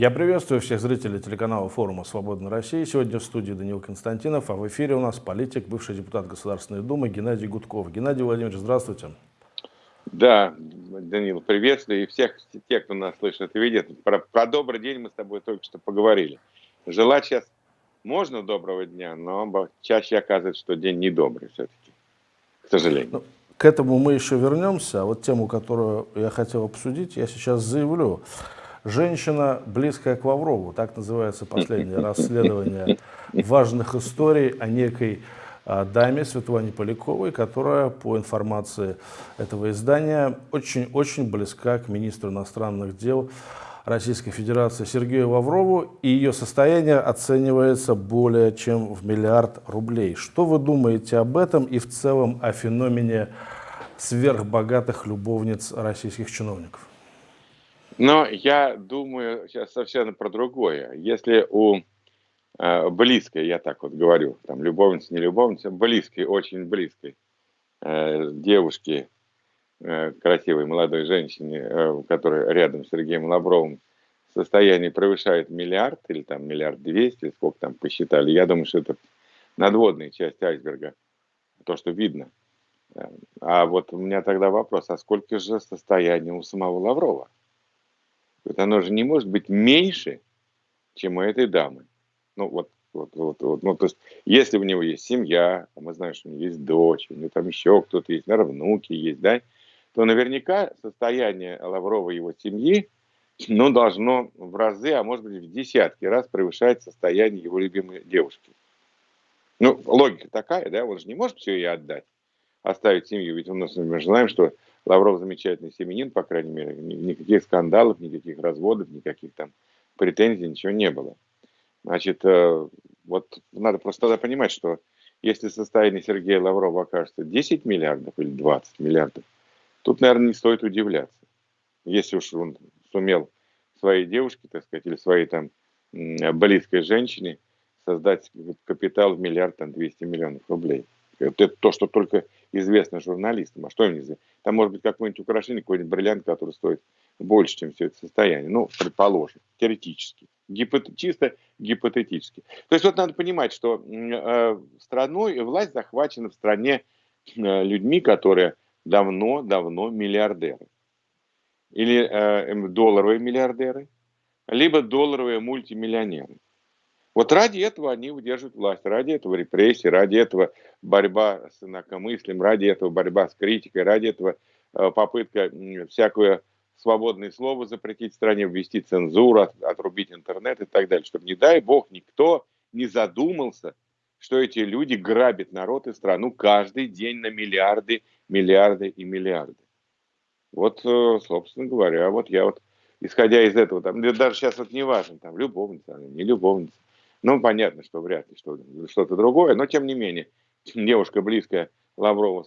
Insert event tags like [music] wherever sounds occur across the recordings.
Я приветствую всех зрителей телеканала форума «Свободная Россия». Сегодня в студии Данил Константинов, а в эфире у нас политик, бывший депутат Государственной Думы Геннадий Гудков. Геннадий Владимирович, здравствуйте. Да, Данил, приветствую и всех тех, кто нас слышит и видит. Про, про добрый день мы с тобой только что поговорили. Желать сейчас можно доброго дня, но чаще оказывается, что день недобрый все-таки, к сожалению. Ну, к этому мы еще вернемся. А вот тему, которую я хотел обсудить, я сейчас заявлю. Женщина, близкая к Лаврову, так называется последнее [laughs] расследование важных историй о некой а, даме Светлане Поляковой, которая, по информации этого издания, очень-очень близка к министру иностранных дел Российской Федерации Сергею Лаврову, и ее состояние оценивается более чем в миллиард рублей. Что вы думаете об этом и в целом о феномене сверхбогатых любовниц российских чиновников? Но я думаю сейчас совсем про другое. Если у э, близкой, я так вот говорю, там любовница, не любовница, близкой, очень близкой э, девушки, э, красивой молодой женщине, э, которая рядом с Сергеем Лавровым, состояние превышает миллиард или там миллиард двести, сколько там посчитали, я думаю, что это надводная часть айсберга, то, что видно. Э, а вот у меня тогда вопрос, а сколько же состояние у самого Лаврова? Вот оно же не может быть меньше, чем у этой дамы. Ну, вот, вот, вот, вот. Ну, то есть, если у него есть семья, а мы знаем, что у него есть дочь, у него там еще кто-то есть, наверное, внуки есть, да, то наверняка состояние Лаврова и его семьи, ну, должно в разы, а может быть в десятки раз превышать состояние его любимой девушки. Ну, логика такая, да, он же не может все ей отдать, оставить семью, ведь у нас мы знаем, что Лавров замечательный семенин, по крайней мере, никаких скандалов, никаких разводов, никаких там претензий, ничего не было. Значит, э, вот надо просто тогда понимать, что если состояние Сергея Лаврова окажется 10 миллиардов или 20 миллиардов, тут, наверное, не стоит удивляться. Если уж он сумел своей девушке, так сказать, или своей там близкой женщине создать капитал в миллиард, там, 200 миллионов рублей. Это то, что только известно журналистам. А что им известно? Там может быть какое-нибудь украшение, какой-нибудь бриллиант, который стоит больше, чем все это состояние. Ну, предположим, теоретически. Гипот... Чисто гипотетически. То есть вот надо понимать, что э, страной власть захвачена в стране э, людьми, которые давно-давно миллиардеры. Или э, долларовые миллиардеры, либо долларовые мультимиллионеры. Вот ради этого они удерживают власть, ради этого репрессии, ради этого борьба с инакомыслием, ради этого борьба с критикой, ради этого э, попытка всякое свободное слово запретить в стране, ввести цензуру, от, отрубить интернет и так далее, чтобы, не дай бог, никто не задумался, что эти люди грабят народ и страну каждый день на миллиарды, миллиарды и миллиарды. Вот, э, собственно говоря, вот я вот, исходя из этого, там, даже сейчас вот не важно, там, любовница, не любовница, ну, понятно, что вряд ли что-то другое, но тем не менее, [laughs] девушка близкая Лаврова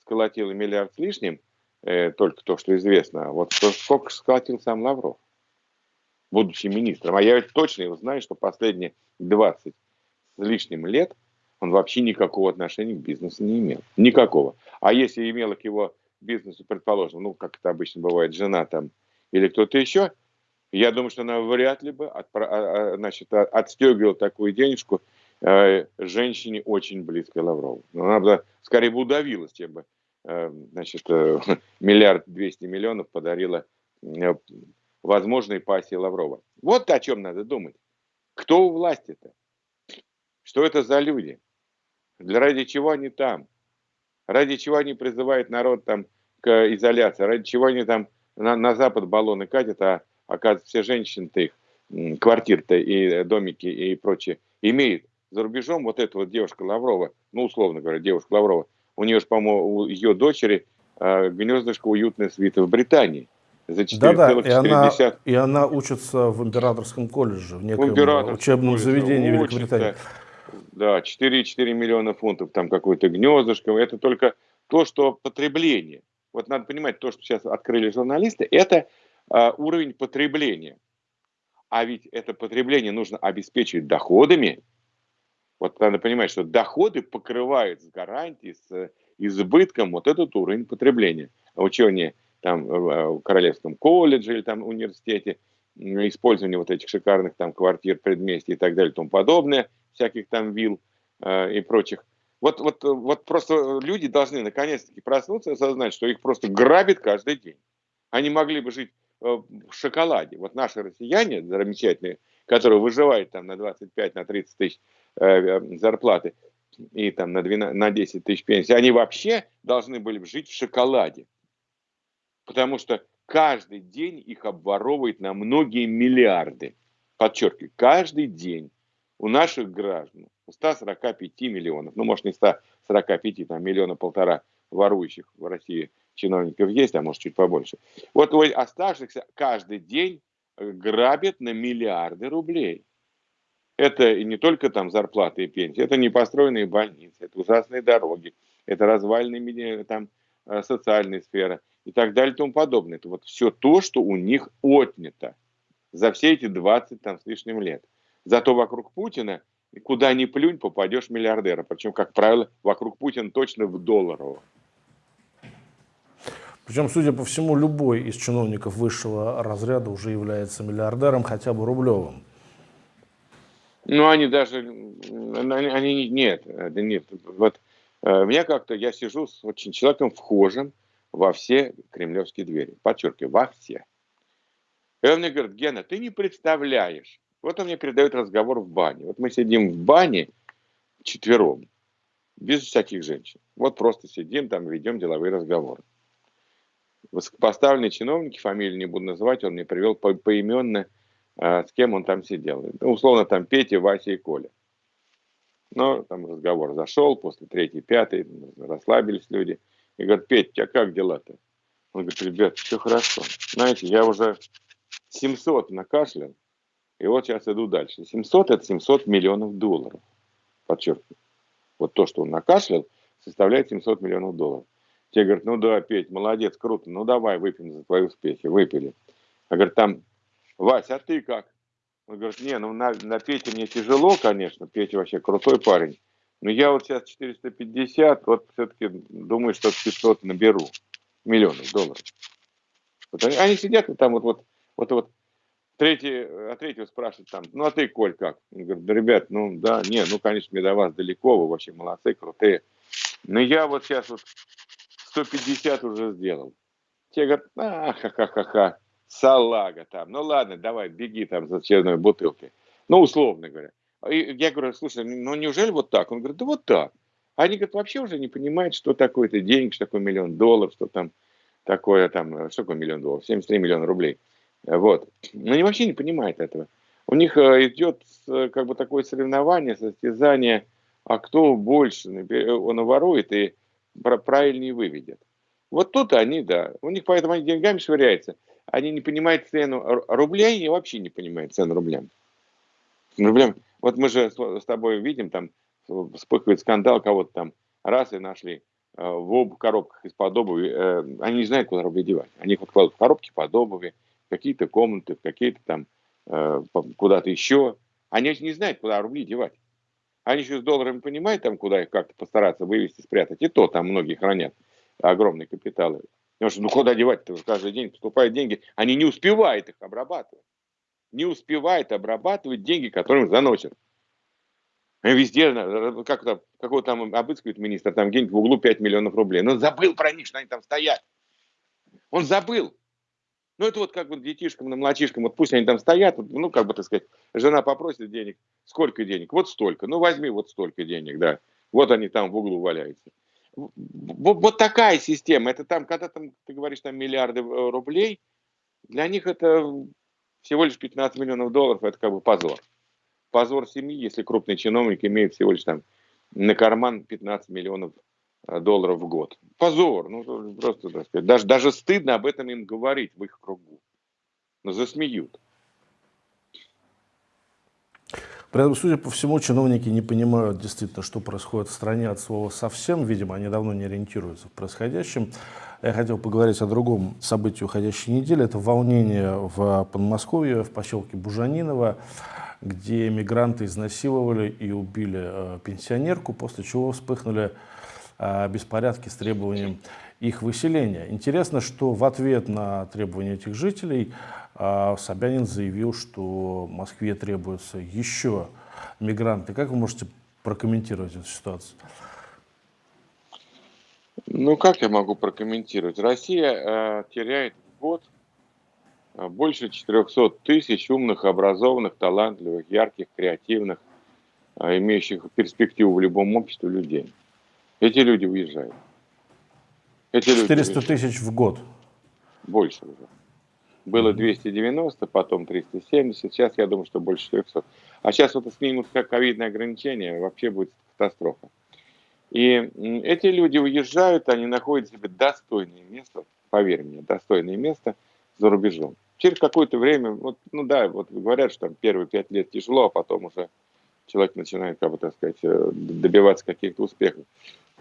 сколотила миллиард с лишним, э, только то, что известно. А вот сколько сколотил сам Лавров, будучи министром. А я ведь точно его знаю, что последние 20 с лишним лет он вообще никакого отношения к бизнесу не имел. Никакого. А если имела к его бизнесу, предположим, ну, как это обычно бывает, жена там или кто-то еще, я думаю, что она вряд ли бы от, а, а, значит, отстегивала такую денежку э, женщине очень близкой Лаврову. Она бы скорее бы удавилась, чем бы э, значит, э, [laughs] миллиард двести миллионов подарила возможной пассии Лаврова. Вот о чем надо думать. Кто у власти-то? Что это за люди? Для ради чего они там? Ради чего они призывают народ там к изоляции? Ради чего они там на, на Запад баллоны катят, а оказывается, все женщины-то их, квартир-то и домики и прочее, имеют. За рубежом вот эта вот девушка Лаврова, ну, условно говоря, девушка Лаврова, у нее же, по-моему, у ее дочери э, гнездышко уютное свита в Британии. За 4, да, да, и она, и она учится в императорском колледже, в неком в учебном заведении учится, Великобритании. Да, 4,4 миллиона фунтов, там какое-то гнездышко. Это только то, что потребление. Вот надо понимать, то, что сейчас открыли журналисты, это а, уровень потребления. А ведь это потребление нужно обеспечить доходами. Вот надо понимать, что доходы покрывают с гарантией, с избытком вот этот уровень потребления. Учение там в Королевском колледже или там университете использование вот этих шикарных там квартир, предместий и так далее и тому подобное, всяких там вилл э, и прочих. Вот, вот, вот просто люди должны наконец-таки проснуться и осознать, что их просто грабит каждый день. Они могли бы жить э, в шоколаде. Вот наши россияне замечательные, которые выживают там на 25, на 30 тысяч э, э, зарплаты и там на, 12, на 10 тысяч пенсий, они вообще должны были бы жить в шоколаде. Потому что каждый день их обворовывает на многие миллиарды. Подчеркиваю, каждый день у наших граждан, 145 миллионов, ну, может, не 145, там, миллиона полтора ворующих в России чиновников есть, а может, чуть побольше. Вот у оставшихся каждый день грабят на миллиарды рублей. Это и не только там зарплаты и пенсии, это непостроенные больницы, это ужасные дороги, это развальные там э, социальные сферы и так далее и тому подобное. Это вот все то, что у них отнято за все эти 20 там с лишним лет. Зато вокруг Путина, куда ни плюнь, попадешь миллиардера. Причем, как правило, вокруг Путина точно в долларовом. Причем, судя по всему, любой из чиновников высшего разряда уже является миллиардером, хотя бы рублевым. Ну, они даже, они, нет, нет. Вот э, меня как-то, я сижу с очень человеком вхожим во все кремлевские двери. Подчеркиваю, во все. И он мне говорит, Гена, ты не представляешь. Вот он мне передает разговор в бане. Вот мы сидим в бане четвером, без всяких женщин. Вот просто сидим там, ведем деловые разговоры. Высокопоставленные чиновники, фамилию не буду называть, он мне привел по поименно, э, с кем он там сидел. Ну, условно, там Петя, Вася и Коля. Но там разговор зашел, после третьей, пятой, расслабились люди. И говорят, Петя, у тебя как дела-то? Он говорит, ребят, все хорошо. Знаете, я уже 700 накашлял, и вот сейчас иду дальше. 700 это 700 миллионов долларов. Подчеркиваю. Вот то, что он накашлял, составляет 700 миллионов долларов. Те говорят, ну да, Петь, молодец, круто, ну давай выпьем за твои успехи. Выпили. А говорит, там, Вася, а ты как? Он говорит, не, ну на, на Пете мне тяжело, конечно, Петя вообще крутой парень. Но я вот сейчас 450, вот все-таки думаю, что 500 наберу миллионов долларов. Вот они, они сидят и там вот, вот, вот, вот третий, а третьего спрашивает там, ну а ты, Коль, как? Он говорит, да, ребят, ну да, не, ну, конечно, мне до вас далеко, вы вообще молодцы, крутые. Но я вот сейчас вот 150 уже сделал. Те говорят, а, ха-ха-ха-ха, салага там. Ну ладно, давай, беги там за очередной бутылкой. Ну, условно говоря. И я говорю, слушай, ну неужели вот так? Он говорит, да вот так. Они, говорят, вообще уже не понимают, что такое это деньги, что такое миллион долларов, что там такое там, что такое миллион долларов, 73 миллиона рублей. Вот. Но они вообще не понимают этого. У них э, идет как бы такое соревнование, состязание, а кто больше он ворует и правильнее выведет. Вот тут они, да, у них поэтому они деньгами швыряются. Они не понимают цену рублей и вообще не понимают цену рублям. рублям. Вот мы же с тобой видим, там вспыхивает скандал, кого-то там раз и нашли э, в об коробках из-под обуви. Э, они не знают, куда рубли девать. Они их вот в коробки под обуви, какие-то комнаты, какие-то там э, куда-то еще. Они не знают, куда рубли девать. Они еще с долларами понимают, там, куда их как-то постараться вывести, спрятать. И то там многие хранят огромные капиталы. Потому что ну куда девать-то? Каждый день поступают деньги. Они не успевают их обрабатывать. Не успевают обрабатывать деньги, которые им заносят. Везде, как там, какого там обыскивает министр, там где-нибудь в углу 5 миллионов рублей. Но забыл про них, что они там стоят. Он забыл. Ну, это вот как вот детишкам, на младшишкам, вот пусть они там стоят, ну, как бы, так сказать, жена попросит денег, сколько денег? Вот столько, ну, возьми вот столько денег, да. Вот они там в углу валяются. Вот, вот такая система, это там, когда там, ты говоришь, там миллиарды э, рублей, для них это всего лишь 15 миллионов долларов, это как бы позор. Позор семьи, если крупный чиновник имеет всего лишь там на карман 15 миллионов Э, долларов в год. Позор, ну просто, так сказать, даже, даже стыдно об этом им говорить в их кругу. Но засмеют. При этом, судя по всему, чиновники не понимают действительно, что происходит в стране от слова совсем. Видимо, они давно не ориентируются в происходящем. Я хотел поговорить о другом событии уходящей недели. Это волнение в Подмосковье, в поселке Бужаниново, где мигранты изнасиловали и убили э, пенсионерку, после чего вспыхнули беспорядки с требованием их выселения. Интересно, что в ответ на требования этих жителей а, Собянин заявил, что Москве требуются еще мигранты. Как вы можете прокомментировать эту ситуацию? Ну, как я могу прокомментировать? Россия э, теряет в год э, больше 400 тысяч умных, образованных, талантливых, ярких, креативных, э, имеющих перспективу в любом обществе людей. Эти люди уезжают. Эти 400 люди тысяч в год? Больше уже. Было 290, потом 370, сейчас я думаю, что больше 400. А сейчас вот снимут как ковидное ограничение, вообще будет катастрофа. И эти люди уезжают, они находят себе достойное место, поверь мне, достойное место за рубежом. Через какое-то время, вот, ну да, вот говорят, что там первые пять лет тяжело, а потом уже человек начинает, как бы так сказать, э, добиваться каких-то успехов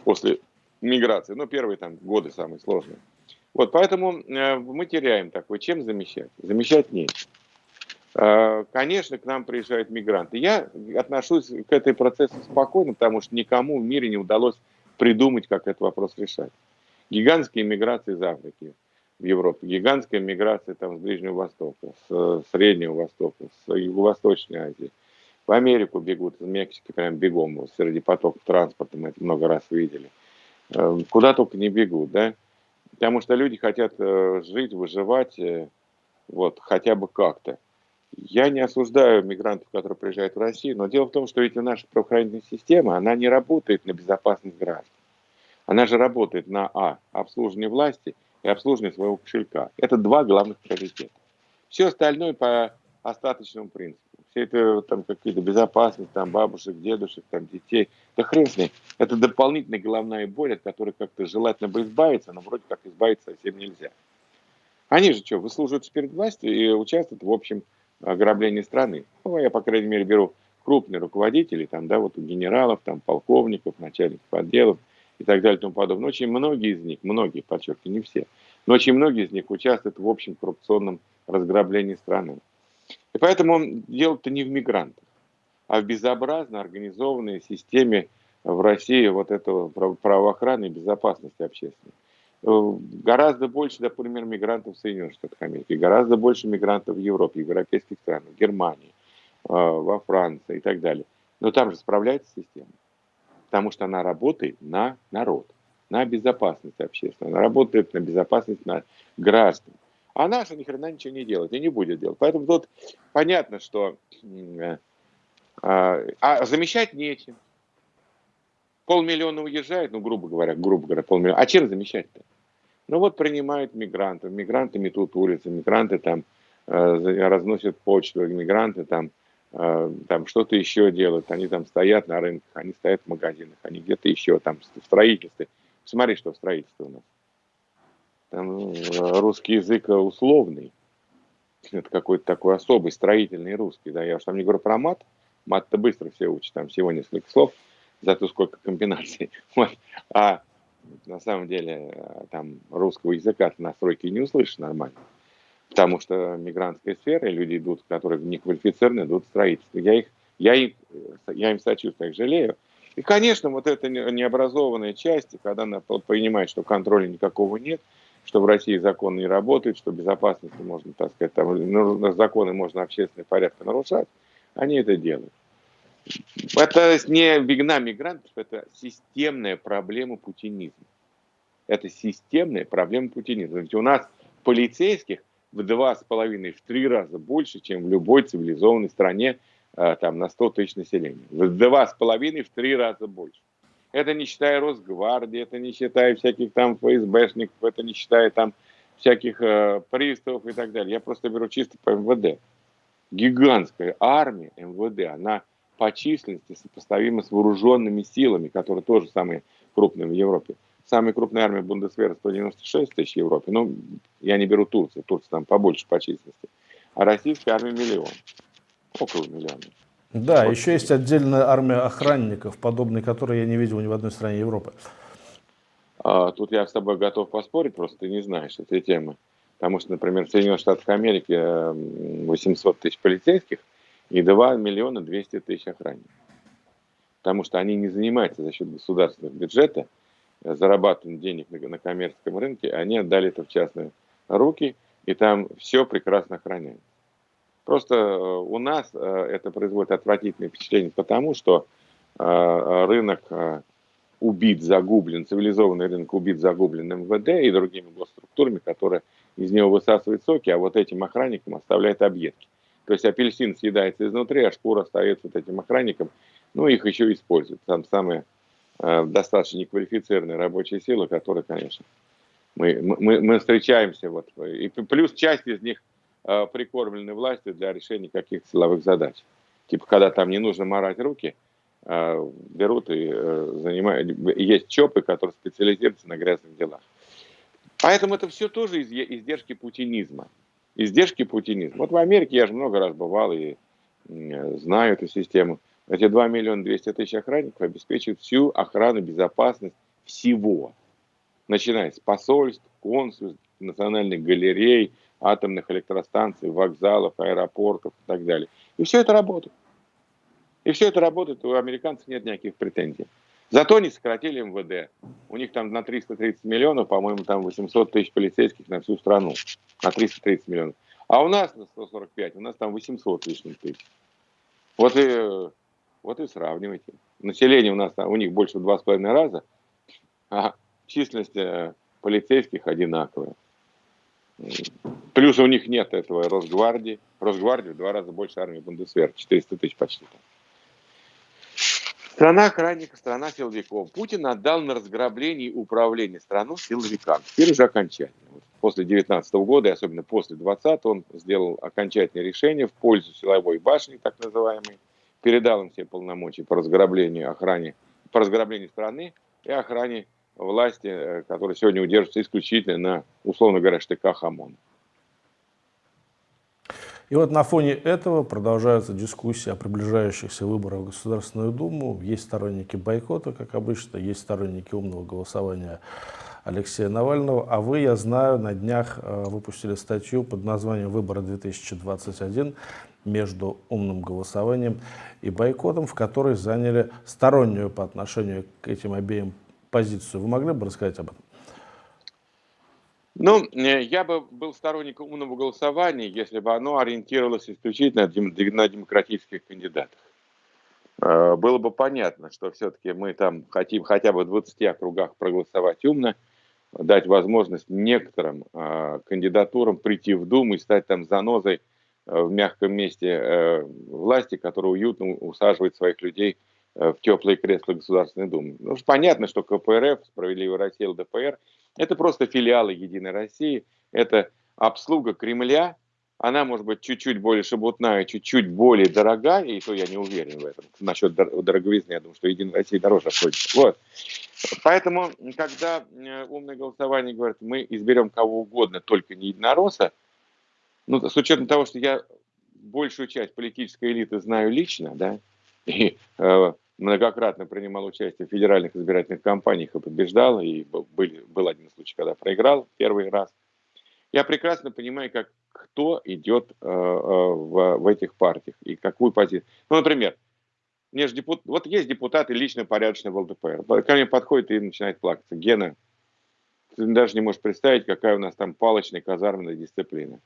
после миграции. Ну, первые там годы самые сложные. Вот, поэтому э, мы теряем такой. Чем замещать? Замещать нечем. Э, конечно, к нам приезжают мигранты. Я отношусь к этой процессу спокойно, потому что никому в мире не удалось придумать, как этот вопрос решать. Гигантские миграции из Африки в Европу, гигантская миграция там, с Ближнего Востока, с Среднего Востока, с Юго-Восточной Азии. В Америку бегут, из Мексики прям бегом, среди потоков транспорта, мы это много раз видели. Э, куда только не бегут, да? Потому что люди хотят э, жить, выживать, вот, хотя бы как-то. Я не осуждаю мигрантов, которые приезжают в Россию, но дело в том, что ведь наша правоохранительная система, она не работает на безопасность граждан. Она же работает на А. Обслуживание власти и обслуживание своего кошелька. Это два главных приоритета. Все остальное по остаточному принципу. Все это там какие-то безопасность, там бабушек, дедушек, там детей. Да хрен с ней. Это дополнительная головная боль, от которой как-то желательно бы избавиться, но вроде как избавиться совсем нельзя. Они же что, выслуживаются перед властью и участвуют в общем ограблении страны. Ну, я, по крайней мере, беру крупные руководители, там, да, вот у генералов, там, полковников, начальников отделов и так далее и тому подобное. Очень многие из них, многие, подчеркиваю, не все, но очень многие из них участвуют в общем коррупционном разграблении страны. И поэтому дело-то не в мигрантах, а в безобразно организованной системе в России вот этого правоохраны и безопасности общественной. Э, гораздо больше, например, мигрантов в Соединенных Штатах Америки, гораздо больше мигрантов в Европе, в европейских странах, в Германии, э, во Франции и так далее. Но там же справляется система, потому что она работает на народ, на безопасность общественную, она работает на безопасность на граждан. А наша ни хрена ничего не делает и не будет делать. Поэтому тут понятно, что э, а, а замещать нечем. Полмиллиона уезжает, ну, грубо говоря, грубо говоря, полмиллиона. А чем замещать-то? Ну вот принимают мигрантов, мигранты метут улицы, мигранты там э, разносят почту, мигранты там, э, там что-то еще делают, они там стоят на рынках, они стоят в магазинах, они где-то еще там в строительстве. Смотри, что в строительстве у нас. Там э, русский язык условный, это какой-то такой особый строительный русский, да, я уж там не говорю про мат, мат-то быстро все учат, там всего несколько слов, зато сколько комбинаций. [laughs] Вот. А на самом деле э, там русского языка на стройке не услышишь нормально. Потому что мигрантская сфера, и люди идут, которые не квалифицированы, идут в строительство. Я, их, я, их, я им сочувствую, их жалею. И, конечно, вот эта необразованная часть, когда она понимает, что контроля никакого нет, что в России закон не работает, что безопасности можно, так сказать, там, законы можно общественный порядок нарушать, они это делают. Это не вина мигрантов, это системная проблема путинизма. Это системная проблема путинизма. Ведь у нас полицейских в два с половиной, в три раза больше, чем в любой цивилизованной стране а, там, на 100 тысяч населения. В два с половиной, в три раза больше. Это не считая Росгвардии, это не считая всяких там ФСБшников, это не считая там всяких э, приставов и так далее. Я просто беру чисто по МВД. Гигантская армия МВД, она по численности сопоставимы с вооруженными силами, которые тоже самые крупные в Европе. Самая крупная армия Бундесвера 196 тысяч в Европе. Ну, я не беру Турцию, Турция там побольше по численности. А российская армия миллион. Около миллиона. Да, вот. еще есть отдельная армия охранников, подобной которой я не видел ни в одной стране Европы. А, тут я с тобой готов поспорить, просто ты не знаешь этой темы. Потому что, например, в Соединенных Штатах Америки 800 тысяч полицейских, и 2 миллиона 200 тысяч охранников. Потому что они не занимаются за счет государственного бюджета зарабатывания денег на, на коммерческом рынке, они отдали это в частные руки, и там все прекрасно охраняется. Просто э, у нас э, это производит отвратительное впечатление, потому что э, рынок убит, загублен, цивилизованный рынок убит, загублен МВД и другими госструктурами, которые из него высасывают соки, а вот этим охранникам оставляют объедки. То есть апельсин съедается изнутри, а шкура остается вот этим охранникам, ну их еще используют. Там самые э, достаточно неквалифицированные рабочие силы, которые, конечно, мы, мы, мы встречаемся, вот, и плюс часть из них прикормлены властью для решения каких-то силовых задач. Типа, когда там не нужно морать руки, э, берут и э, занимают, есть ЧОПы, которые специализируются на грязных делах. Поэтому это все тоже издержки путинизма. Издержки путинизма. Вот в Америке я же много раз бывал и знаю эту систему. Эти 2 миллиона 200 тысяч охранников обеспечивают всю охрану, безопасность всего. Начиная с посольств, консульств, национальных галерей, атомных электростанций, вокзалов, аэропортов и так далее. И все это работает. И все это работает, у американцев нет никаких претензий. Зато они сократили МВД. У них там на 330 миллионов, по-моему, там 800 тысяч полицейских на всю страну. На 330 миллионов. А у нас на 145, у нас там 800 лишних тысяч. Вот и, вот и сравнивайте. Население у нас, у них больше в два с половиной раза, а численность э, полицейских одинаковая. Плюс у них нет этого Росгвардии. Росгвардии в два раза больше армии Бундесвер, 400 тысяч почти. Страна охранников, страна силовиков. Путин отдал на разграбление и управление страной силовикам. Теперь уже окончательно. Вот после 19 года, и особенно после 20 он сделал окончательное решение в пользу силовой башни, так называемой. Передал им все полномочия по разграблению, охране, по разграблению страны и охране власти, э, которая сегодня удерживается исключительно на, условно говоря, штыках ОМОНа. И вот на фоне этого продолжаются дискуссии о приближающихся выборах в Государственную Думу. Есть сторонники бойкота, как обычно, есть сторонники умного голосования Алексея Навального. А вы, я знаю, на днях э, выпустили статью под названием «Выборы 2021» между умным голосованием и бойкотом, в которой заняли стороннюю по отношению к этим обеим позицию. Вы могли бы рассказать об этом? Ну, э, я бы был сторонником умного голосования, если бы оно ориентировалось исключительно на демократических кандидатах. Э, было бы понятно, что все-таки мы там хотим хотя бы в 20 округах проголосовать умно, дать возможность некоторым э, кандидатурам прийти в Думу и стать там занозой в мягком месте власти, которая уютно усаживает своих людей в теплые кресла Государственной Думы. Ну, понятно, что КПРФ, Справедливая Россия, ЛДПР – это просто филиалы Единой России, это обслуга Кремля, она может быть чуть-чуть более шебутная, чуть-чуть более дорогая, и то я не уверен в этом. Насчет дороговизны, я думаю, что Единая Россия дороже обходится. Вот. Поэтому, когда э, умное голосование говорит, мы изберем кого угодно, только не единоросса, ну, с учетом того, что я большую часть политической элиты знаю лично, да, и э, многократно принимал участие в федеральных избирательных кампаниях и побеждал, и был, был один случай, когда проиграл первый раз. Я прекрасно понимаю, как кто идет э, э, в, в этих партиях и какую позицию. Ну, например, мне же депут... вот есть депутаты лично порядочные в ЛДПР. Ко мне подходит и начинает плакаться. Гена, ты даже не можешь представить, какая у нас там палочная казарменная дисциплина.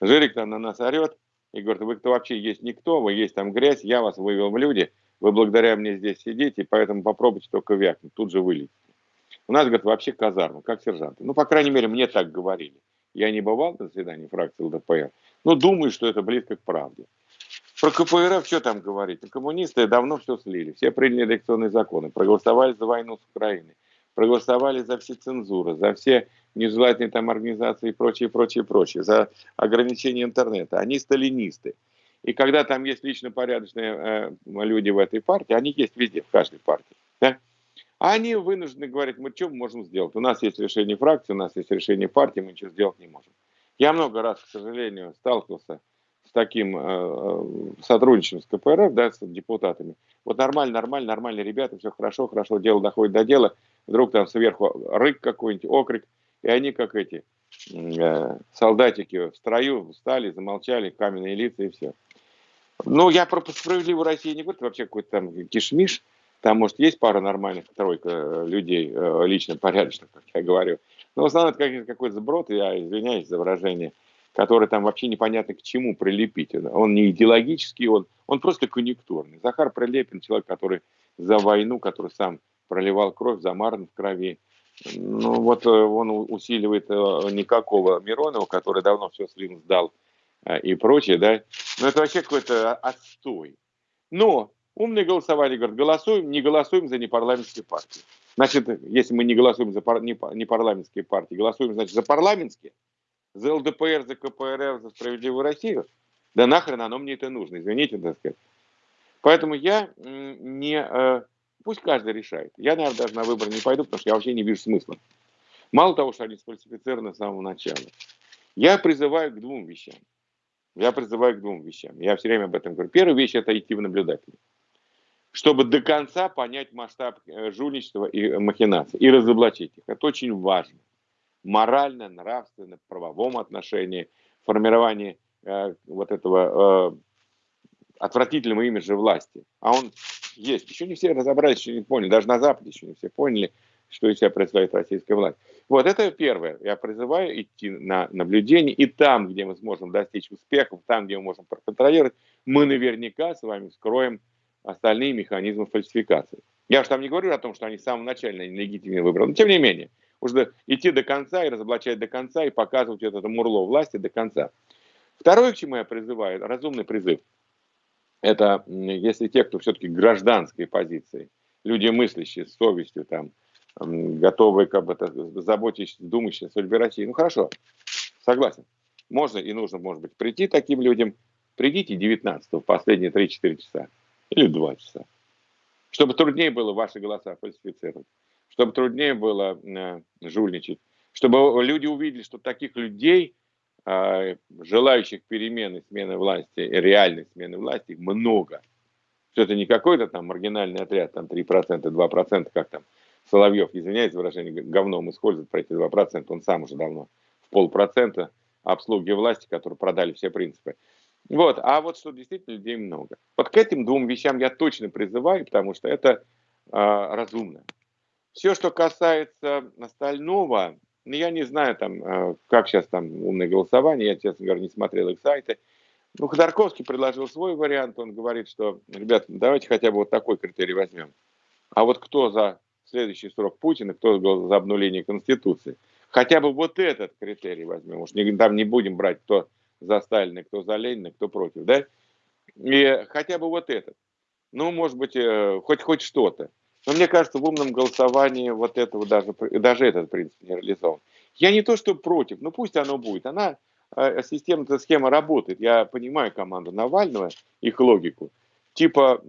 Жирик там на нас орет и говорит, вы кто вообще есть никто, вы есть там грязь, я вас вывел в люди – вы благодаря мне здесь сидите, поэтому попробуйте только вякнуть, тут же вылетите. У нас, говорит, вообще казарма, как сержанты. Ну, по крайней мере, мне так говорили. Я не бывал на заседании фракции ЛДПР, но думаю, что это близко к правде. Про КПРФ что там говорить? Коммунисты давно все слили. Все приняли элекционные законы, проголосовали за войну с Украиной, проголосовали за все цензуры, за все нежелательные там организации и прочее, прочее, прочее, за ограничение интернета. Они сталинисты. И когда там есть лично порядочные э, люди в этой партии, они есть везде, в каждой партии. Да? Они вынуждены говорить, мы что можем сделать? У нас есть решение фракции, у нас есть решение партии, мы ничего сделать не можем. Я много раз, к сожалению, сталкивался с таким э, э сотрудничеством с КПРФ, да, с депутатами. Вот нормально, нормально, нормально, ребята, все хорошо, хорошо, дело доходит до дела. Вдруг там сверху рык какой-нибудь, окрик, и они как эти э, солдатики в строю встали, замолчали, каменные лица и все. Ну, я про справедливую Россию не это вообще какой-то там кишмиш. Там, может, есть пара нормальных, тройка э, людей, э, лично порядочных, как я говорю. Но в основном это какой-то сброд, я извиняюсь за выражение, который там вообще непонятно к чему прилепить. Он не идеологический, он, он просто конъюнктурный. Захар Прилепин, человек, который за войну, который сам проливал кровь, замаран в крови. Ну вот э, он усиливает никакого Миронова, который давно все слим сдал и прочее, да. Но это вообще какой-то отстой. Но умные голосовали, говорят, голосуем, не голосуем за непарламентские партии. Значит, если мы не голосуем за пар, не, не парламентские партии, голосуем, значит, за парламентские, за ЛДПР, за КПРФ, за Справедливую Россию, да нахрен оно мне это нужно, извините, так сказать. Поэтому я не... Э, пусть каждый решает. Я, наверное, даже на выборы не пойду, потому что я вообще не вижу смысла. Мало того, что они сфальсифицированы с самого начала. Я призываю к двум вещам. Я призываю к двум вещам. Я все время об этом говорю. Первая вещь – это идти в наблюдатели чтобы до конца понять масштаб э, жульничества и махинаций и разоблачить их. Это очень важно. Морально, нравственно, в правовом отношении, формирование э, вот этого э, отвратительного имиджа власти. А он есть. Еще не все разобрались, еще не поняли. Даже на Западе еще не все поняли, что из себя представляет российская власть. Вот это первое. Я призываю идти на наблюдение. И там, где мы сможем достичь успехов, там, где мы можем проконтролировать, мы наверняка с вами скроем остальные механизмы фальсификации. Я же там не говорю о том, что они с самого начала нелегитимно выбрали, но тем не менее, нужно идти до конца и разоблачать до конца и показывать это мурло власти до конца. Второе, к чему я призываю, разумный призыв, это если те, кто все-таки гражданской позиции, люди мыслящие, с совестью, там, готовые, как бы, заботящиеся, думающие о судьбе России, ну хорошо, согласен, можно и нужно, может быть, прийти таким людям, придите 19 в последние 3-4 часа, или два часа. Чтобы труднее было ваши голоса фальсифицировать, чтобы труднее было э, жульничать, чтобы люди увидели, что таких людей, э, желающих перемены, смены власти, реальной смены власти, много. Что это не какой-то там маргинальный отряд, там 3%, 2%, как там Соловьев, извиняюсь выражение, говном использует про эти 2%, он сам уже давно в полпроцента обслуги власти, которые продали все принципы. Вот, а вот что действительно людей много. Вот к этим двум вещам я точно призываю, потому что это э, разумно. Все, что касается остального, ну, я не знаю, там, э, как сейчас там умное голосование, я, честно говоря, не смотрел их сайты. Ну, Ходорковский предложил свой вариант, он говорит, что, ребят, давайте хотя бы вот такой критерий возьмем. А вот кто за следующий срок Путина, кто за обнуление Конституции. Хотя бы вот этот критерий возьмем. Уж не, там не будем брать, кто за Сталина, кто за Ленина, кто против, да? И хотя бы вот этот. Ну, может быть, э, хоть, хоть что-то. Но мне кажется, в умном голосовании вот этого даже, даже этот принцип не реализован. Я не то, что против, но пусть оно будет. Она, э, система, эта схема работает. Я понимаю команду Навального, их логику. Типа,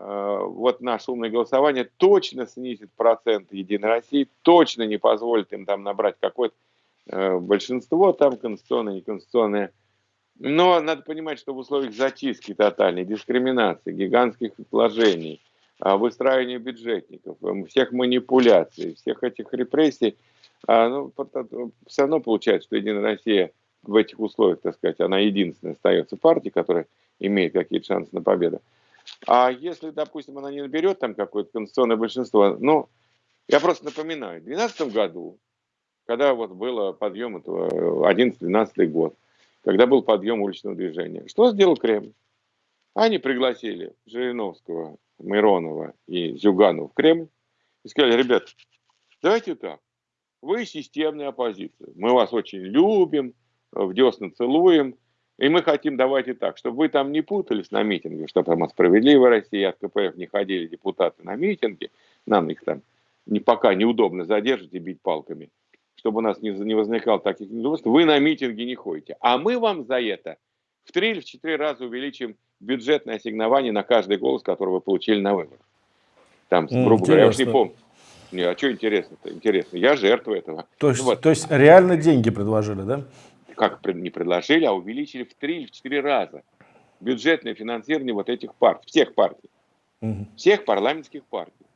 вот наше умное голосование точно снизит процент Единой России, точно не позволит им там набрать какой-то Э, большинство там конституционное, неконституционное. Но надо понимать, что в условиях зачистки тотальной, дискриминации, гигантских вложений, а, выстраивания бюджетников, всех манипуляций, всех этих репрессий, ну, все равно получается, что Единая Россия в этих условиях, так сказать, она единственная остается партией, которая имеет какие-то шансы на победу. А если, допустим, она не наберет там какое-то конституционное большинство, ну, я просто напоминаю, в 2012 году когда вот было подъем, это 11-12 год, когда был подъем уличного движения. Что сделал Кремль? Они пригласили Жириновского, Миронова и Зюганова в Кремль и сказали, ребят, давайте так, вы системная оппозиция, мы вас очень любим, в десна целуем, и мы хотим, давайте так, чтобы вы там не путались на митинге, чтобы там от «Справедливой России», от КПФ не ходили депутаты на митинги, нам их там не, пока неудобно задержать и бить палками чтобы у нас не, не возникало таких недовольств, вы на митинги не ходите. А мы вам за это в три или в четыре раза увеличим бюджетное ассигнование на каждый голос, который вы получили на выборах. Там, грубо говоря, я уж не помню. Не, а что интересно-то? Интересно. Я жертва этого. То есть, вот. то есть реально деньги предложили, да? Как не предложили, а увеличили в три или в четыре раза бюджетное финансирование вот этих партий, всех партий, угу. всех парламентских партий.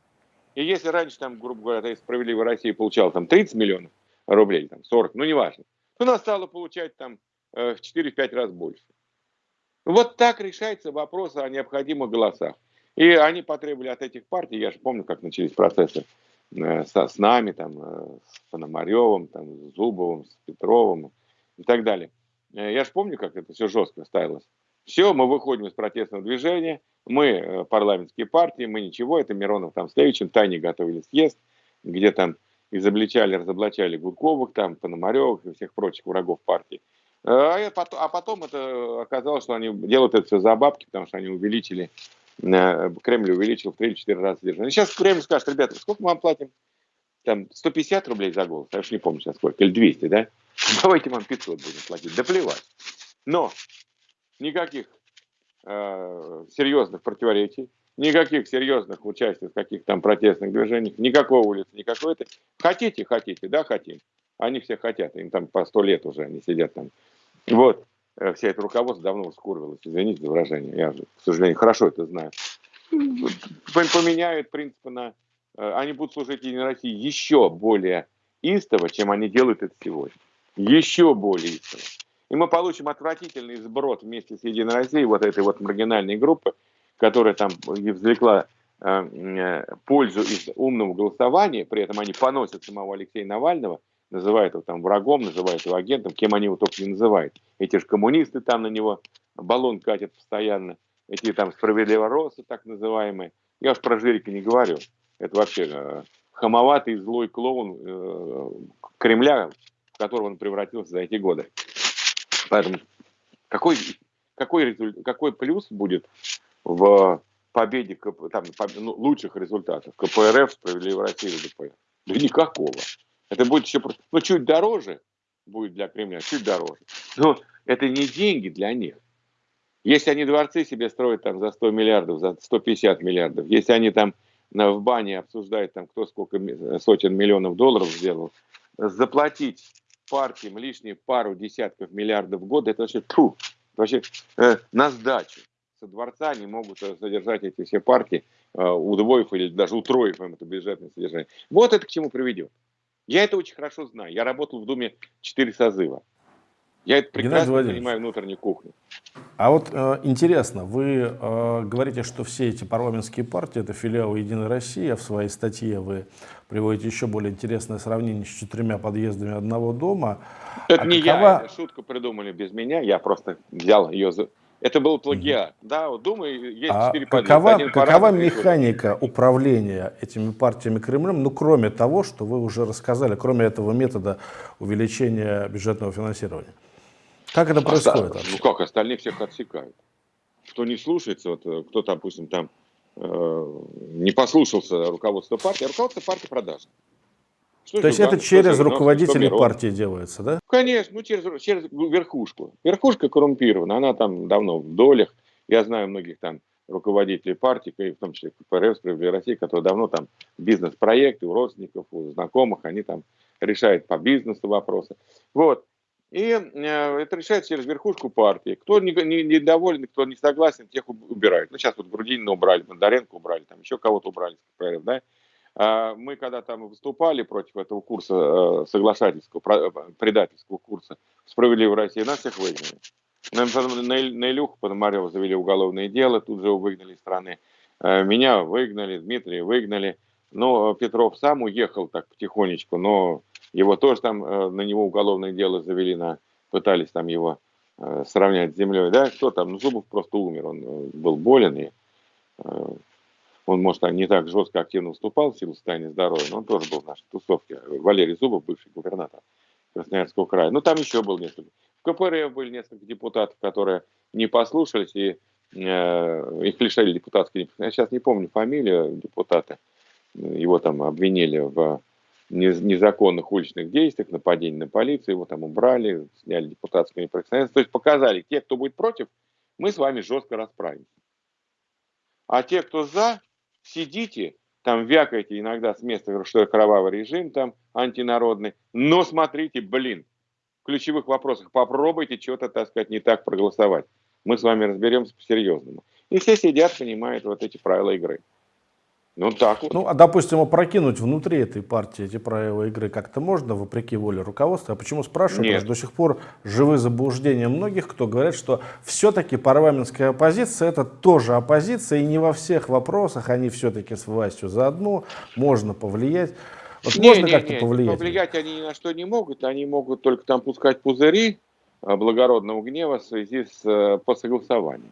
И если раньше, там, грубо говоря, «Справедливая Россия» получала там 30 миллионов, рублей, там 40, ну неважно. Она стала получать там э, в 4-5 раз больше. Вот так решается вопрос о необходимых голосах. И они потребовали от этих партий, я же помню, как начались процессы э, со, с нами, там, э, с Пономаревым, там, с Зубовым, с Петровым и так далее. Э, я же помню, как это все жестко ставилось. Все, мы выходим из протестного движения, мы парламентские партии, мы ничего, это Миронов там с Левичем тайне готовили съезд, где там изобличали, разоблачали Гудковых, там, Пономаревых и всех прочих врагов партии. А, а потом это оказалось, что они делают это все за бабки, потому что они увеличили Э, Кремль увеличил в 3-4 раза содержание. Сейчас Кремль скажет, ребята, сколько мы вам платим? Там 150 рублей за голос, я уж не помню сейчас сколько, или 200, да? [laughs] Давайте вам 500 будем платить, да плевать. Но никаких э, серьезных противоречий, никаких серьезных участий в каких-то там протестных движениях, никакого улицы, никакой это. Хотите, хотите, да, хотим. Они все хотят, им там по сто лет уже, они сидят там. Вот. Э, вся это руководство давно скурвилось, извините за выражение, я же, к сожалению, хорошо это знаю. Поменяют принципы на... Э, они будут служить Единой России еще более истово, чем они делают это сегодня. Еще более истово. И мы получим отвратительный сброд вместе с Единой Россией, вот этой вот маргинальной группы, которая там извлекла э, пользу из умного голосования, при этом они поносят самого Алексея Навального – называют его там врагом, называют его агентом, кем они его только не называют. Эти же коммунисты там на него баллон катят постоянно, эти там справедливоросы так называемые. Я уж про Жирика не говорю. Это вообще хамоватый злой клоун э, Кремля, в которого он превратился за эти годы. Поэтому какой, какой, какой плюс будет в победе там, ну, лучших результатов КПРФ, Справедливой России или ДПР? Да никакого. Это будет еще ну, чуть дороже будет для Кремля, чуть дороже. Но это не деньги для них. Если они дворцы себе строят там за 100 миллиардов, за 150 миллиардов, если они там в бане обсуждают, там, кто сколько сотен миллионов долларов сделал, заплатить партиям лишние пару десятков миллиардов в год, это вообще, тьфу, вообще э, на сдачу. Со дворца они могут содержать эти все партии, э, удвоив или даже утроив им это бюджетное содержание. Вот это к чему приведет. Я это очень хорошо знаю. Я работал в Думе 4 созыва. Я это прекрасно понимаю внутреннюю кухню. А вот э, интересно, вы э, говорите, что все эти парламентские партии это филиалы Единой России, а в своей статье вы приводите еще более интересное сравнение с четырьмя подъездами одного дома. Это а не какова... я, эту шутку придумали без меня, я просто взял ее за, это был плагиат. Да, вот думаю, есть а четыре какова, какова механика управления этими партиями Кремлем, ну, кроме того, что вы уже рассказали, кроме этого метода увеличения бюджетного финансирования? Как это происходит? ну как, остальные всех отсекают. Кто не слушается, вот, э, кто, допустим, там э, не послушался руководства партии, а руководство партии продажно. Что То есть это через руководителей партии делается, да? Конечно, ну через, через верхушку. Верхушка коррумпирована, она там давно в долях. Я знаю многих там руководителей партии, в том числе КПРФ, Справедливой России, которые давно там бизнес-проекты у родственников, у знакомых, они там решают по бизнесу вопросы. Вот. И э, это решается через верхушку партии. Кто не, не, недоволен, кто не согласен, тех убирают. Ну, сейчас вот Грудинина убрали, Бондаренко убрали, там еще кого-то убрали КПРФ, да. А, мы когда там выступали против этого курса э, соглашательского, э, предательского курса «Справедливой России», нас всех выгнали. На Илюху Пономарева завели уголовное дело, тут же выгнали из страны. Меня выгнали, Дмитрия выгнали. Но Петров сам уехал так потихонечку, но его тоже там, на него уголовное дело завели, на, пытались там его сравнять с землей. Да, кто там? Ну, Зубов просто умер, он был болен и он, может, не так жестко активно выступал в силу состояния здоровья, но он тоже был в нашей тусовке. Валерий Зубов, бывший губернатор Красноярского края. Ну, там еще был несколько. В КПРФ были несколько депутатов, которые не послушались, и э, их лишали депутатской Я сейчас не помню фамилию депутата. Его там обвинили в незаконных уличных действиях, нападении на полицию, его там убрали, сняли депутатскую неприкосновенность. То есть показали, те, кто будет против, мы с вами жестко расправимся. А те, кто за, сидите, там вякаете иногда с места, что кровавый режим там антинародный, но смотрите, блин, в ключевых вопросах попробуйте что-то, так сказать, не так проголосовать. Мы с вами разберемся по-серьезному. И все сидят, понимают вот эти правила игры. Ну, так вот. Ну, а, допустим, опрокинуть внутри этой партии эти правила игры как-то можно, вопреки воле руководства? А почему спрашиваю? Нет. Потому что до сих пор живы заблуждения многих, кто говорят, что все-таки парламентская оппозиция это тоже оппозиция, и не во всех вопросах они все-таки с властью заодно, можно повлиять. Вот не, можно как-то повлиять? Повлиять они ни на что не могут, они могут только там пускать пузыри а, благородного гнева в связи с э, по согласованием.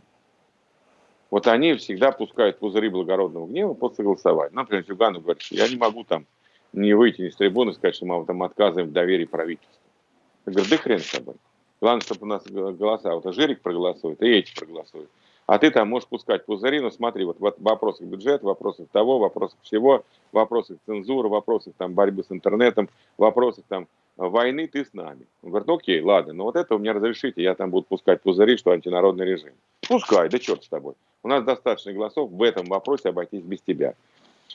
Вот они всегда пускают пузыри благородного гнева по согласованию. Например, Зюганов говорит, что я не могу там не выйти с трибуны, сказать, что мы там отказываем в доверии правительству. Я говорю, да хрен с тобой. Главное, чтобы у нас голоса, вот Жирик проголосует, и эти проголосуют. А ты там можешь пускать пузыри, но смотри, вот в вопросах бюджета, вопросах того, вопросах всего, вопросах цензуры, вопросах там борьбы с интернетом, вопросах там войны ты с нами. Он говорит, окей, ладно, но вот это у меня разрешите, я там буду пускать пузыри, что антинародный режим. Пускай, да черт с тобой. У нас достаточно голосов в этом вопросе обойтись без тебя.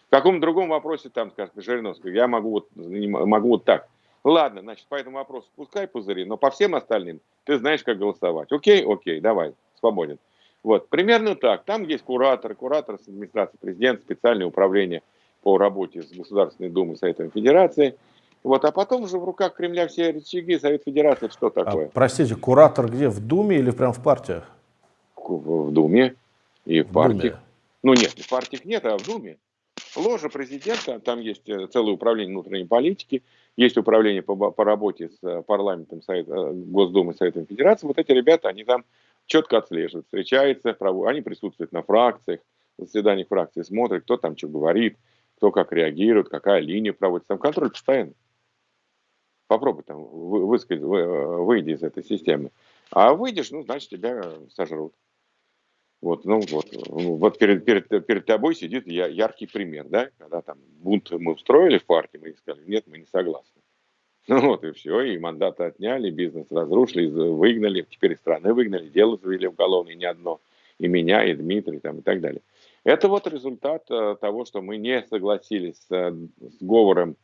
В каком другом вопросе, там, скажем, Жириновский, я могу вот, могу вот так. Ладно, значит, по этому вопросу пускай пузыри, но по всем остальным ты знаешь, как голосовать. Окей, окей, давай, свободен. Вот, примерно так. Там есть куратор, куратор с администрации президента, специальное управление по работе с Государственной Думой Советом Федерации – вот, а потом уже в руках Кремля все рычаги, Совет Федерации, что а, такое? А, простите, куратор где, в Думе или прям в партиях? В, в Думе и в, партиях. Думе. Ну нет, в партиях нет, а в Думе. Ложа президента, там есть э, целое управление внутренней политики, есть управление по, по работе с э, парламентом Совет, э, Госдумы Советом Федерации. Вот эти ребята, они там четко отслеживают, встречаются, они присутствуют на фракциях, заседаниях фракции, смотрят, кто там что говорит, кто как реагирует, какая линия проводится. Там контроль постоянно. Попробуй там высказать, выйди из этой системы. А выйдешь, ну, значит, тебя сожрут. Вот, ну вот, ну, вот перед, перед, перед тобой сидит яркий пример, да, когда там бунт мы устроили в партии, мы сказали, нет, мы не согласны. [laughs] Ну вот и все, и мандаты отняли, бизнес разрушили, выгнали, теперь из страны выгнали, дело завели уголовное не одно, и меня, и Дмитрий, там, и так далее. Это вот результат э, того, что мы не согласились с, э, с говором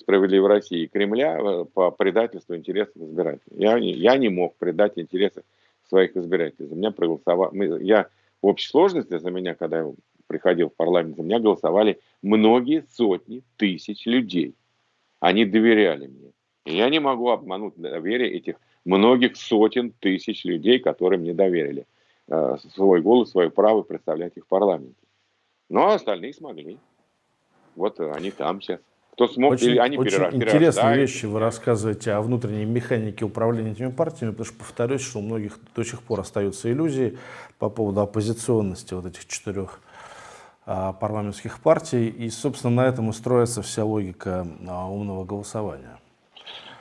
справедливой России и Кремля э, по предательству интересов избирателей. Я я не мог предать интересы своих избирателей. За меня проголосовали, я в общей сложности за меня, когда я приходил в парламент, за меня голосовали многие сотни тысяч людей. Они доверяли мне. И я не могу обмануть доверие этих многих сотен тысяч людей, которые мне доверили э, свой голос, свое право представлять их в парламенте. Ну, а остальные смогли. Вот они там сейчас. Кто смог, очень, или они очень интересные вещи вы рассказываете о внутренней механике управления этими партиями, потому что, повторюсь, что у многих до сих пор остаются иллюзии по поводу оппозиционности вот этих четырех а, парламентских партий, и, собственно, на этом и строится вся логика а, умного голосования.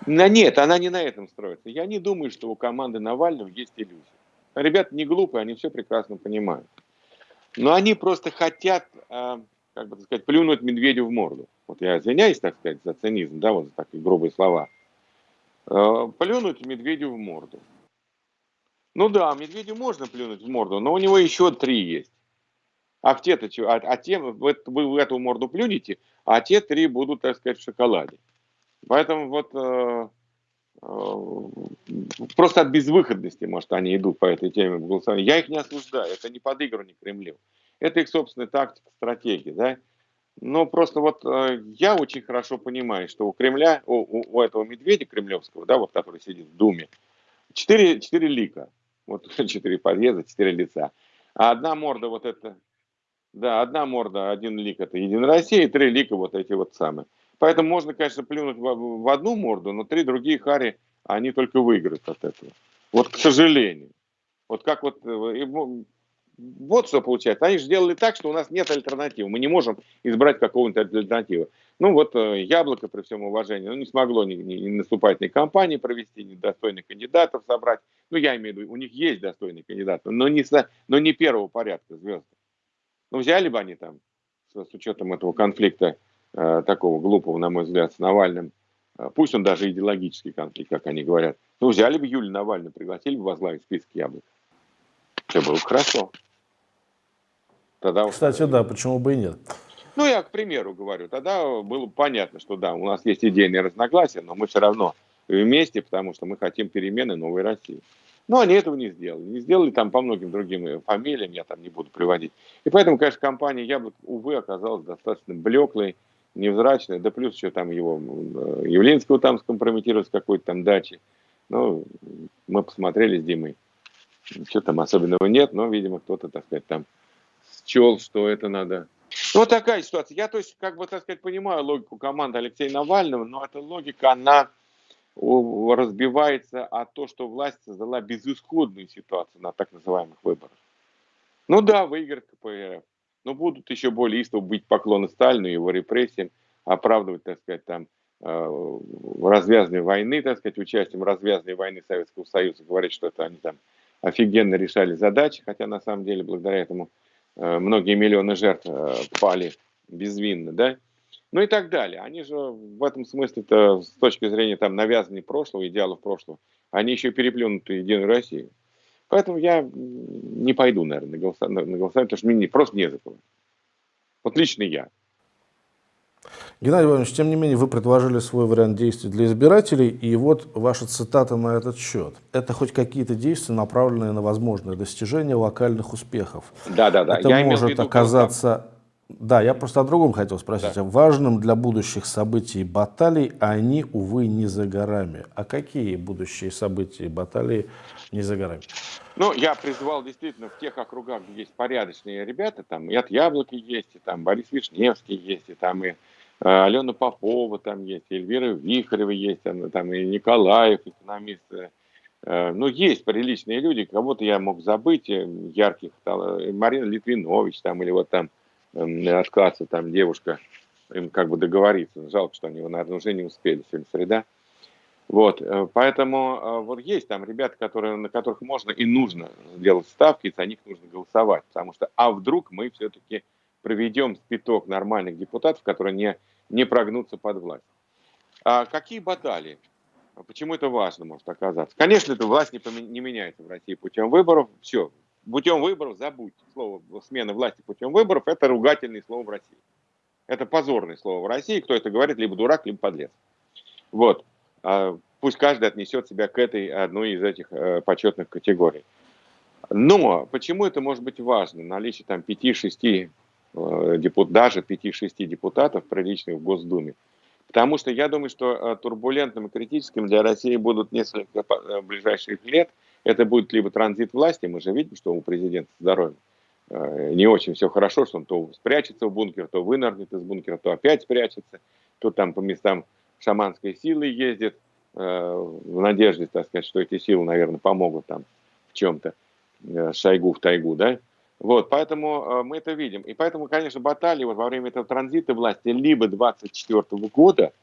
Да нет, она не на этом строится. Я не думаю, что у команды Навального есть иллюзии. Ребята не глупые, они все прекрасно понимают. Но они просто хотят, а, как бы сказать, плюнуть медведю в морду вот я извиняюсь, так сказать, за цинизм, да, вот за такие грубые слова, э, плюнуть медведю в морду. Ну да, медведю можно плюнуть в морду, но у него еще три есть. А в те-то? А, а те, вы, вы в эту морду плюнете, а те три будут, так сказать, в шоколаде. Поэтому вот э, э, просто от безвыходности, может, они идут по этой теме голосования. Я их не осуждаю, это не подыгрывание Кремлю. Это их собственная тактика, стратегия, да. Но просто вот э, я очень хорошо понимаю, что у Кремля, у, у этого медведя кремлевского, да, вот который сидит в Думе, четыре, четыре лика. Вот [laughs] четыре подъезда, четыре лица. А одна морда вот это, да, одна морда, один лик это Единая Россия, и три лика вот эти вот самые. Поэтому можно, конечно, плюнуть в, в одну морду, но три другие хари, они только выиграют от этого. Вот, к сожалению. Вот как вот, э, вот что получается. Они же сделали так, что у нас нет альтернативы. Мы не можем избрать какого-нибудь альтернативы. Ну вот э, Яблоко, при всем уважении, ну, не смогло ни, ни, ни наступательной кампании провести, ни достойных кандидатов собрать. Ну, я имею в виду, у них есть достойные кандидаты, но не, но не первого порядка звезды. Ну, взяли бы они там, с, с учетом этого конфликта, э, такого глупого, на мой взгляд, с Навальным, э, пусть он даже идеологический конфликт, как они говорят, ну, взяли бы Юлию Навальную, пригласили бы возглавить список яблок. Все было хорошо. Тогда Кстати, да, почему бы и нет. Ну, я к примеру говорю, тогда было понятно, что да, у нас есть идейные разногласия, но мы все равно вместе, потому что мы хотим перемены новой России. Но они этого не сделали. Не сделали там по многим другим фамилиям, я там не буду приводить. И поэтому, конечно, компания Яблок, увы, оказалась достаточно блеклой, невзрачной. Да плюс еще там его э, Явлинского там скомпрометировать с какой-то там дачи. Ну, мы посмотрели с Димой. Ничего там особенного нет, но, видимо, кто-то, так сказать, там счел, что это надо. Вот такая ситуация. Я, то есть, как бы, так сказать, понимаю логику команды Алексея Навального, но эта логика, она разбивается о том, что власть создала безысходную ситуацию на так называемых выборах. Ну да, выиграет КПРФ, но будут еще более истово быть поклоны Сталину, его репрессиям, оправдывать, так сказать, там, э, развязанной войны, так сказать, участием развязанной войны Советского Союза, говорить, что это они там офигенно решали задачи, хотя на самом деле благодаря этому многие миллионы жертв э, пали безвинно, да, ну и так далее. Они же в этом смысле-то с точки зрения там навязанной прошлого, идеалов прошлого, они еще переплюнуты Единую Россию. Поэтому я не пойду, наверное, на голосование, на голосование потому что мне просто не за кого. Вот лично я. Геннадий Иванович, тем не менее, вы предложили свой вариант действий для избирателей, и вот ваша цитата на этот счет. Это хоть какие-то действия, направленные на возможное достижение локальных успехов. Да, да, да. Это я может оказаться да, я просто о другом хотел спросить. Да. Важным для будущих событий баталий они, увы, не за горами. А какие будущие события и баталии не за горами? Ну, я призвал действительно в тех округах, где есть порядочные ребята, там и от Яблоки есть, и там Борис Вишневский есть, и там и Алена Попова там есть, Эльвира Вихарева есть, там, там и Николаев, экономист. Э, э ну, есть приличные люди, кого-то я мог забыть, э, ярких, там, Марина Литвинович там, или вот там отказаться, там девушка, им как бы договориться. Жалко, что они, наверное, уже не успели, сегодня среда. Вот, э, поэтому э, вот есть там ребята, которые, на которых можно и нужно сделать ставки, и за них нужно голосовать, потому что, а вдруг мы все-таки проведем спиток нормальных депутатов, которые не, не прогнутся под власть. А какие баталии? Почему это важно может оказаться? Конечно, эта власть не, не меняется в России путем выборов. Все, путем выборов, забудьте слово смена власти путем выборов, это ругательное слово в России. Это позорное слово в России, кто это говорит, либо дурак, либо подлец. Вот. А, пусть каждый отнесет себя к этой одной из этих э, почетных категорий. Но почему это может быть важно? Наличие там 5-6 э, депутатов, даже 5-6 депутатов приличных в Госдуме. Потому что я думаю, что э, турбулентным и критическим для России будут несколько ближайших лет – это будет либо транзит власти, мы же видим, что у президента здоровье э, не очень все хорошо, что он то спрячется в бункер, то вынырнет из бункера, то опять спрячется, то там по местам шаманской силы ездит, э, в надежде, так сказать, что эти силы, наверное, помогут там в чем-то, э, шайгу в тайгу, да, вот, поэтому мы это видим. И поэтому, конечно, баталии вот во время этого транзита власти либо 24 года,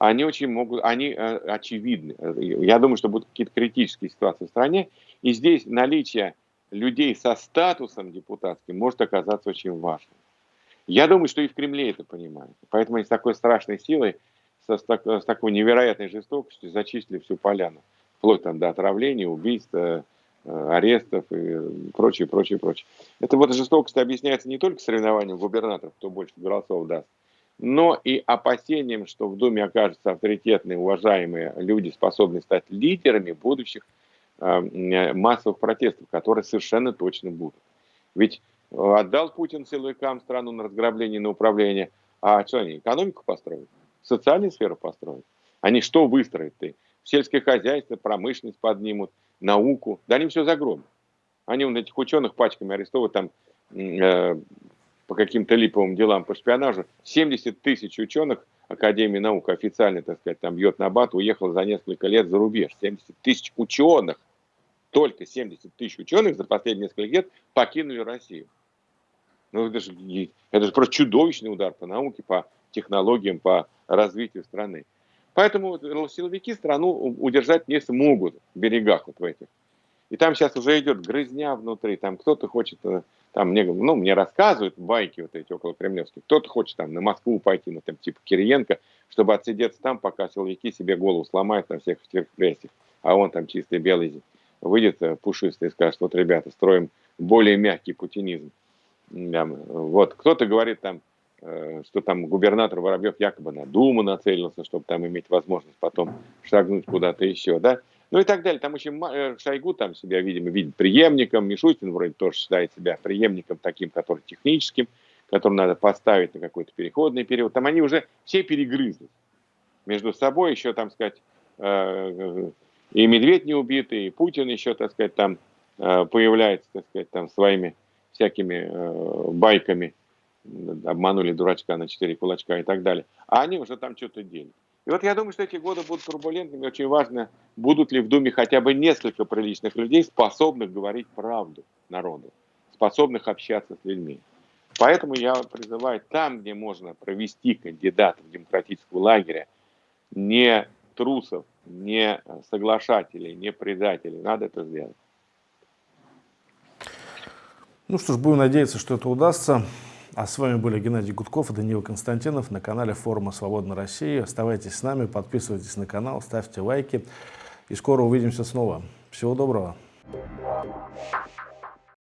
они очень могут, они э, очевидны. Я думаю, что будут какие-то критические ситуации в стране, и здесь наличие людей со статусом депутатским может оказаться очень важным. Я думаю, что и в Кремле это понимают. Поэтому они с такой страшной силой, со, с, так, с такой невероятной жестокостью зачислили всю поляну. Вплоть там до отравления, убийства, э, арестов и прочее, прочее, прочее. Это вот жестокость объясняется не только соревнованием губернаторов, кто больше голосов даст, но и опасением, что в Думе окажутся авторитетные, уважаемые люди, способные стать лидерами будущих э, массовых протестов, которые совершенно точно будут. Ведь э, отдал Путин силовикам страну на разграбление, на управление, а что они, экономику построят? Социальную сферу построят? Они что выстроят-то? Сельское хозяйство, промышленность поднимут, науку. Да они все загробят. Они вот этих ученых пачками арестовывают, там э, по каким-то липовым делам по шпионажу, 70 тысяч ученых Академии наук официально, так сказать, там бьет на бат, уехал за несколько лет за рубеж. 70 тысяч ученых, только 70 тысяч ученых за последние несколько лет покинули Россию. Ну, это же, это же просто чудовищный удар по науке, по технологиям, по развитию страны. Поэтому силовики страну удержать не смогут в берегах вот в этих. И там сейчас уже идет грызня внутри, там кто-то хочет э, там мне, ну, мне рассказывают байки вот эти около кремлевских, кто-то хочет там на Москву пойти, ну, там, типа Кириенко, чтобы отсидеться там, пока силовики себе голову сломают на всех этих репрессиях, а он там чистый белый выйдет э, пушистый и скажет, вот, ребята, строим более мягкий путинизм. Вот, кто-то говорит там, что там губернатор Воробьев якобы на Думу чтобы там иметь возможность потом шагнуть куда-то еще, да. Ну и так далее. Там очень э, Шойгу там себя, видимо, видит преемником. Мишустин вроде тоже считает себя преемником таким, который техническим, который надо поставить на какой-то переходный период. Там они уже все перегрызли между собой. Еще, там сказать, э, и Медведь не убитый, и Путин еще, так сказать, там появляется, так сказать, там своими всякими байками. Обманули дурачка на четыре кулачка и так далее. А они уже там что-то делают. И вот я думаю, что эти годы будут турбулентными. Очень важно, будут ли в Думе хотя бы несколько приличных людей, способных говорить правду народу, способных общаться с людьми. Поэтому я призываю там, где можно провести кандидатов демократического лагеря, не трусов, не соглашателей, не предателей, надо это сделать. Ну что ж, будем надеяться, что это удастся. А с вами были Геннадий Гудков и Даниил Константинов на канале форума «Свободная Россия». Оставайтесь с нами, подписывайтесь на канал, ставьте лайки. И скоро увидимся снова. Всего доброго.